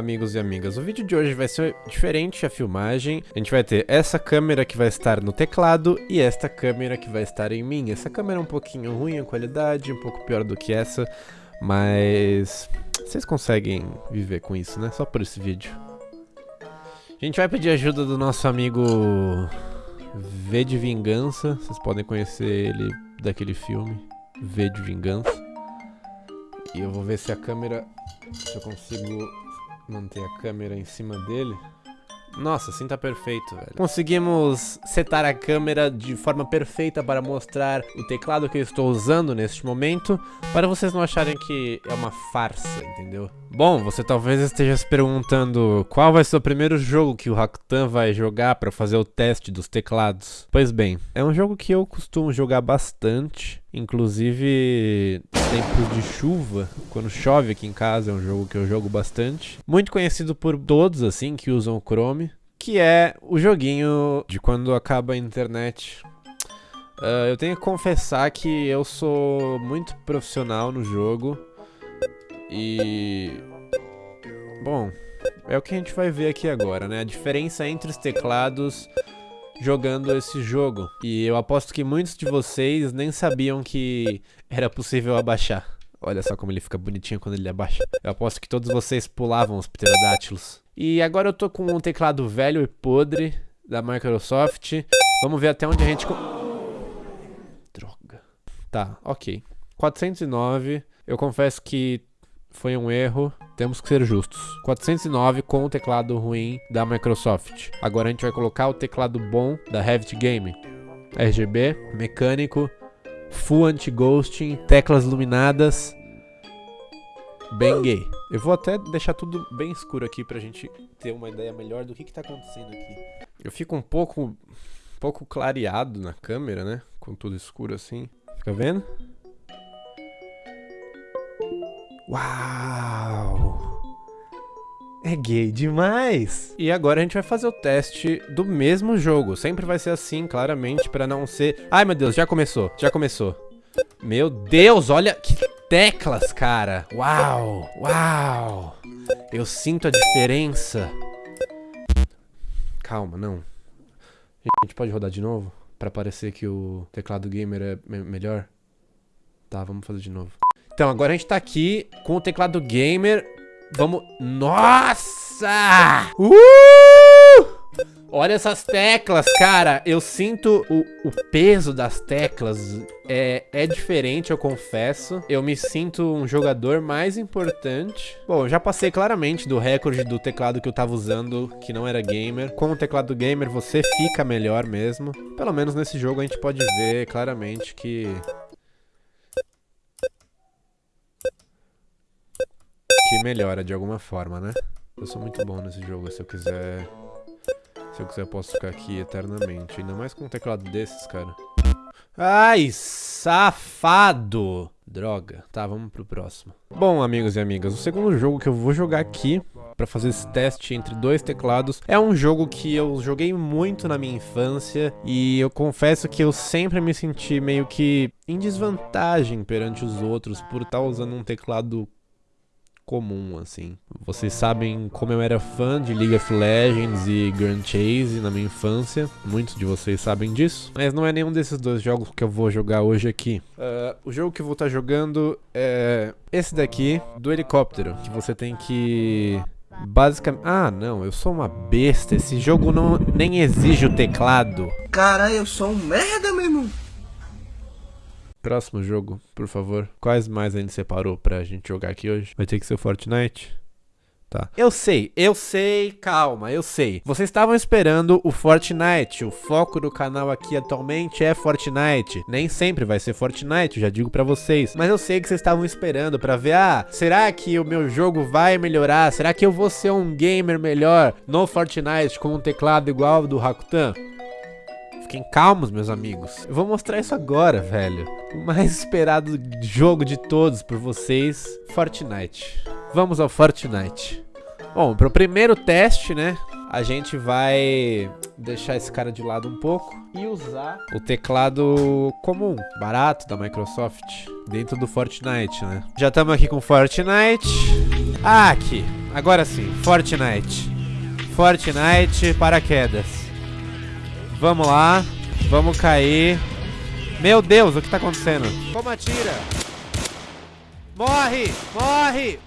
amigos e amigas, o vídeo de hoje vai ser diferente a filmagem. A gente vai ter essa câmera que vai estar no teclado e esta câmera que vai estar em mim. Essa câmera é um pouquinho ruim a qualidade, um pouco pior do que essa, mas vocês conseguem viver com isso, né? Só por esse vídeo. A gente vai pedir ajuda do nosso amigo V de Vingança. Vocês podem conhecer ele daquele filme V de Vingança. E eu vou ver se a câmera se eu consigo manter a câmera em cima dele. Nossa, assim tá perfeito, velho. Conseguimos setar a câmera de forma perfeita para mostrar o teclado que eu estou usando neste momento, para vocês não acharem que é uma farsa, entendeu? Bom, você talvez esteja se perguntando qual vai ser o primeiro jogo que o Hakutan vai jogar para fazer o teste dos teclados. Pois bem, é um jogo que eu costumo jogar bastante, inclusive tempos de chuva, quando chove aqui em casa, é um jogo que eu jogo bastante. Muito conhecido por todos, assim, que usam o Chrome, que é o joguinho de quando acaba a internet. Uh, eu tenho que confessar que eu sou muito profissional no jogo. E... Bom, é o que a gente vai ver aqui agora, né? A diferença entre os teclados jogando esse jogo. E eu aposto que muitos de vocês nem sabiam que era possível abaixar. Olha só como ele fica bonitinho quando ele abaixa. Eu aposto que todos vocês pulavam os pterodátilos. E agora eu tô com um teclado velho e podre da Microsoft. Vamos ver até onde a gente... Droga. Tá, ok. 409. Eu confesso que foi um erro, temos que ser justos. 409 com o teclado ruim da Microsoft. Agora a gente vai colocar o teclado bom da Revit Game. RGB, mecânico, full anti-ghosting, teclas iluminadas, bem gay. Eu vou até deixar tudo bem escuro aqui pra gente ter uma ideia melhor do que que tá acontecendo aqui. Eu fico um pouco, um pouco clareado na câmera, né? Com tudo escuro assim. Fica vendo? Uau! É gay demais! E agora a gente vai fazer o teste do mesmo jogo. Sempre vai ser assim, claramente, pra não ser... Ai, meu Deus, já começou, já começou. Meu Deus, olha que teclas, cara. Uau, uau. Eu sinto a diferença. Calma, não. A gente pode rodar de novo? Pra parecer que o teclado gamer é me melhor? Tá, vamos fazer de novo. Então, agora a gente tá aqui com o teclado gamer. Vamos... Nossa! Uh! Olha essas teclas, cara. Eu sinto o, o peso das teclas. É, é diferente, eu confesso. Eu me sinto um jogador mais importante. Bom, eu já passei claramente do recorde do teclado que eu tava usando, que não era gamer. Com o teclado gamer, você fica melhor mesmo. Pelo menos nesse jogo a gente pode ver claramente que melhora de alguma forma, né? Eu sou muito bom nesse jogo, se eu quiser... Se eu quiser eu posso ficar aqui eternamente. Ainda mais com um teclado desses, cara. Ai, safado! Droga. Tá, vamos pro próximo. Bom, amigos e amigas, o segundo jogo que eu vou jogar aqui para fazer esse teste entre dois teclados. É um jogo que eu joguei muito na minha infância e eu confesso que eu sempre me senti meio que em desvantagem perante os outros por estar usando um teclado comum, assim. Vocês sabem como eu era fã de League of Legends e Grand Chase na minha infância. Muitos de vocês sabem disso. Mas não é nenhum desses dois jogos que eu vou jogar hoje aqui. Uh, o jogo que eu vou estar tá jogando é esse daqui, do helicóptero. Que você tem que... Basicamente... Ah, não, eu sou uma besta. Esse jogo não nem exige o teclado. Cara, eu sou um merda, meu irmão. Próximo jogo, por favor. Quais mais a gente separou pra gente jogar aqui hoje? Vai ter que ser o Fortnite? Tá. Eu sei, eu sei, calma, eu sei. Vocês estavam esperando o Fortnite. O foco do canal aqui atualmente é Fortnite. Nem sempre vai ser Fortnite, já digo pra vocês. Mas eu sei que vocês estavam esperando pra ver, ah, será que o meu jogo vai melhorar? Será que eu vou ser um gamer melhor no Fortnite com um teclado igual ao do Rakutan? Fiquem calmos, meus amigos. Eu vou mostrar isso agora, velho. O mais esperado jogo de todos por vocês, Fortnite. Vamos ao Fortnite. Bom, pro primeiro teste, né, a gente vai deixar esse cara de lado um pouco e usar o teclado comum, barato da Microsoft, dentro do Fortnite, né. Já estamos aqui com Fortnite. Ah, aqui. agora sim, Fortnite. Fortnite, paraquedas. Vamos lá, vamos cair. Meu Deus, o que tá acontecendo? Como atira? Morre, morre!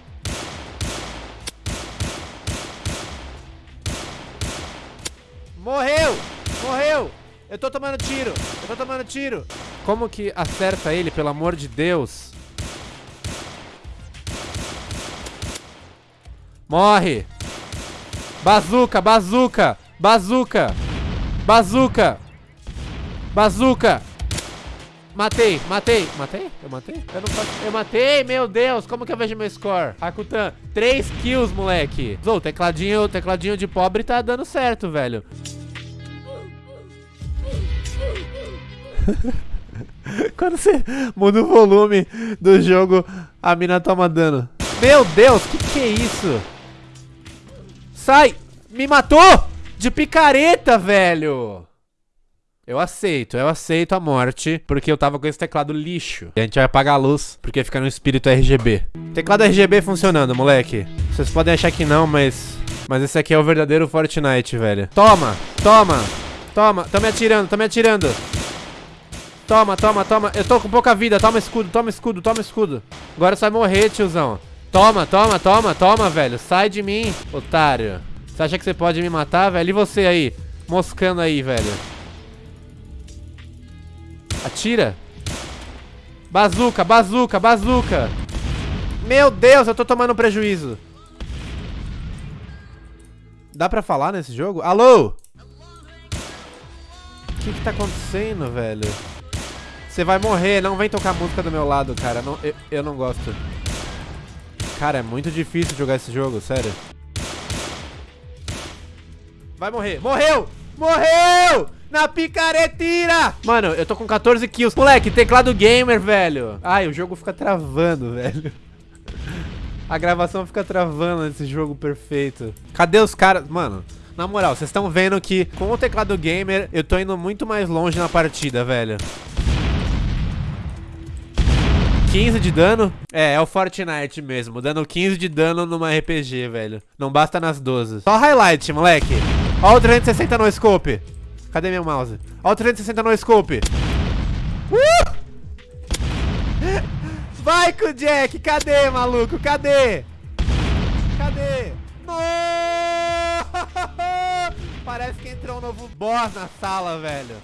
Morreu, morreu! Eu tô tomando tiro, eu tô tomando tiro. Como que acerta ele, pelo amor de Deus? Morre! Bazuca, bazuca, bazuca, bazuca, bazuca. Matei, matei, matei? Eu matei? Eu não faço... Eu matei, meu Deus, como que eu vejo meu score? Rakutan, 3 kills, moleque. Zou, tecladinho, tecladinho de pobre tá dando certo, velho. Quando você muda o volume do jogo, a mina toma dano. Meu Deus, que que é isso? Sai! Me matou! De picareta, velho! Eu aceito, eu aceito a morte, porque eu tava com esse teclado lixo. E a gente vai apagar a luz, porque fica no espírito RGB. Teclado RGB funcionando, moleque. Vocês podem achar que não, mas... Mas esse aqui é o verdadeiro Fortnite, velho. Toma, toma, toma. Tô me atirando, tô me atirando. Toma, toma, toma. Eu tô com pouca vida. Toma escudo, toma escudo, toma escudo. Agora você vai morrer, tiozão. Toma, toma, toma, toma, velho. Sai de mim, otário. Você acha que você pode me matar, velho? E você aí? Moscando aí, velho. Atira. Bazuca, bazuca, bazuca. Meu Deus, eu tô tomando prejuízo. Dá pra falar nesse jogo? Alô? O que que tá acontecendo, velho? Você vai morrer, não vem tocar música do meu lado, cara. Não, eu, eu não gosto. Cara, é muito difícil jogar esse jogo, sério. Vai morrer. Morreu! Morreu! Na picaretira! Mano, eu tô com 14 kills. Moleque, teclado gamer, velho. Ai, o jogo fica travando, velho. A gravação fica travando nesse jogo perfeito. Cadê os caras? Mano, na moral, vocês estão vendo que com o teclado gamer eu tô indo muito mais longe na partida, velho. 15 de dano? É, é o Fortnite mesmo, dando 15 de dano numa RPG, velho. Não basta nas 12. Só highlight, moleque. Ó o 360 no scope. Cadê meu mouse? Ó o 360 no scope. Uh! Vai com o Jack, cadê, maluco? Cadê? Cadê? No! Parece que entrou um novo boss na sala, velho.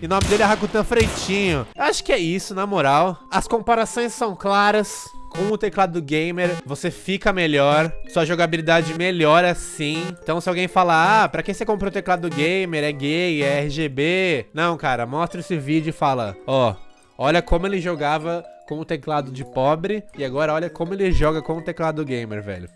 E o nome dele é Rakutan Freitinho. Acho que é isso, na moral. As comparações são claras. Com o teclado gamer, você fica melhor, sua jogabilidade melhora sim. Então se alguém falar, ah, pra que você comprou o teclado gamer, é gay, é RGB... Não, cara, mostra esse vídeo e fala, ó, olha como ele jogava com o teclado de pobre e agora olha como ele joga com o teclado gamer, velho.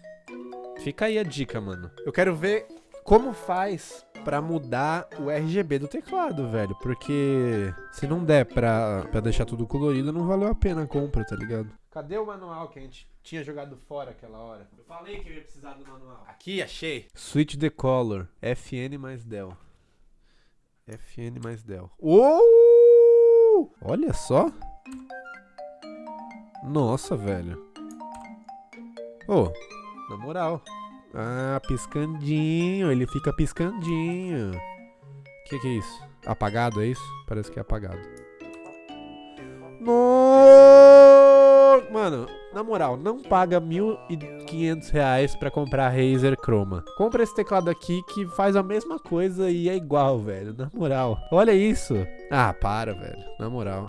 Fica aí a dica, mano. Eu quero ver como faz pra mudar o RGB do teclado, velho. Porque se não der pra, pra deixar tudo colorido, não valeu a pena a compra, tá ligado? Cadê o manual que a gente tinha jogado fora aquela hora? Eu falei que eu ia precisar do manual. Aqui, achei. Switch the color. FN mais Del. FN mais Del. Uou! Olha só. Nossa, velho. Ô, oh, na moral. Ah, piscandinho. Ele fica piscandinho. O que, que é isso? Apagado, é isso? Parece que é apagado. No... Mano, na moral, não paga 1.500 reais pra comprar Razer Chroma. Compra esse teclado aqui que faz a mesma coisa e é igual, velho. Na moral. Olha isso. Ah, para, velho. Na moral.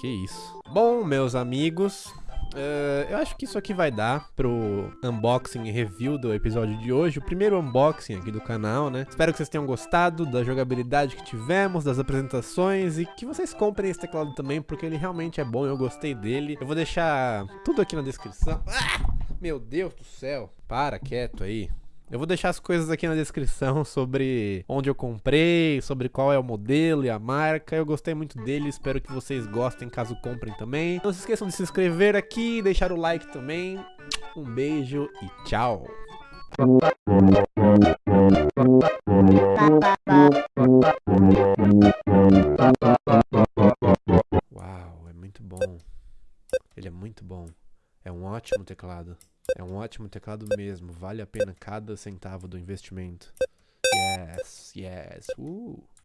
Que isso. Bom, meus amigos, Uh, eu acho que isso aqui vai dar pro unboxing e review do episódio de hoje, o primeiro unboxing aqui do canal, né? Espero que vocês tenham gostado da jogabilidade que tivemos, das apresentações e que vocês comprem esse teclado também, porque ele realmente é bom, eu gostei dele. Eu vou deixar tudo aqui na descrição. Ah, meu Deus do céu, para quieto aí. Eu vou deixar as coisas aqui na descrição sobre onde eu comprei, sobre qual é o modelo e a marca. Eu gostei muito dele, espero que vocês gostem caso comprem também. Não se esqueçam de se inscrever aqui, deixar o like também. Um beijo e tchau. Uau, é muito bom. Ele é muito bom. É um ótimo teclado. Ótimo teclado mesmo, vale a pena cada centavo do investimento. Yes, yes, uh.